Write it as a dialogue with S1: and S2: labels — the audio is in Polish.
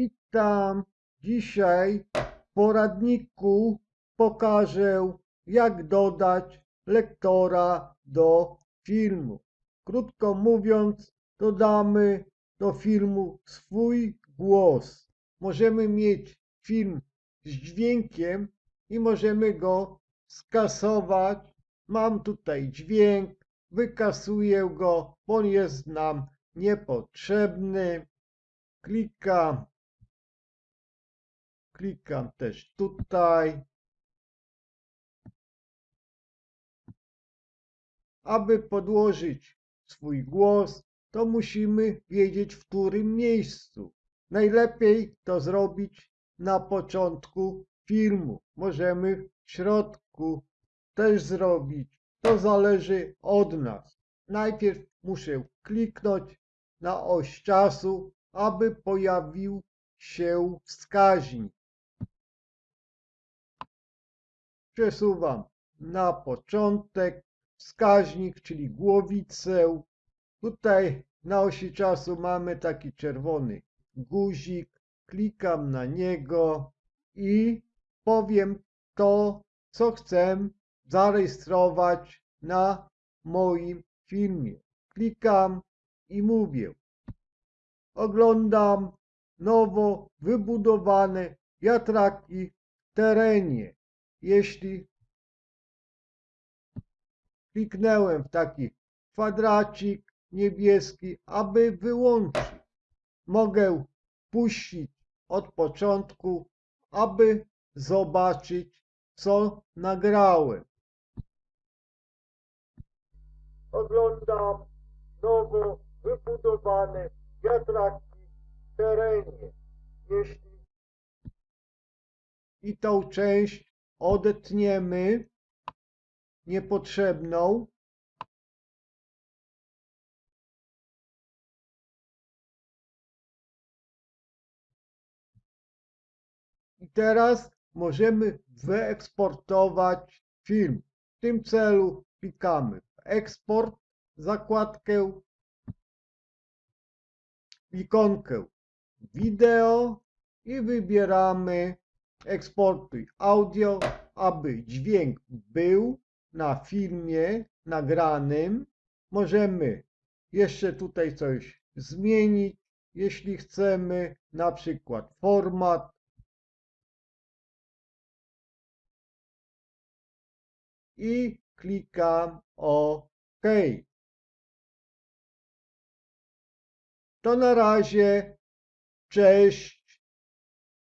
S1: Witam. Dzisiaj w poradniku pokażę, jak dodać lektora do filmu. Krótko mówiąc, dodamy do filmu swój głos. Możemy mieć film z dźwiękiem i możemy go skasować. Mam tutaj dźwięk, wykasuję go, bo jest nam niepotrzebny. Klikam, klikam też tutaj. Aby podłożyć swój głos, to musimy wiedzieć, w którym miejscu. Najlepiej to zrobić na początku filmu. Możemy w środku też zrobić. To zależy od nas. Najpierw muszę kliknąć na oś czasu, aby pojawił się wskaźnik. Przesuwam na początek wskaźnik, czyli głowicę. Tutaj na osi czasu mamy taki czerwony guzik. Klikam na niego i powiem to, co chcę zarejestrować na moim filmie. Klikam i mówię. Oglądam nowo wybudowane wiatraki w terenie. Jeśli kliknąłem w taki kwadracik niebieski, aby wyłączyć, mogę puścić od początku, aby zobaczyć, co nagrałem. Oglądam nowo wybudowane wiatraki w terenie. Jeśli i tą część odetniemy niepotrzebną, I teraz możemy wyeksportować film. W tym celu klikamy w eksport, zakładkę, ikonkę wideo i wybieramy eksportuj audio, aby dźwięk był na filmie nagranym. Możemy jeszcze tutaj coś zmienić, jeśli chcemy, na przykład format i klikam OK. To na razie. Cześć.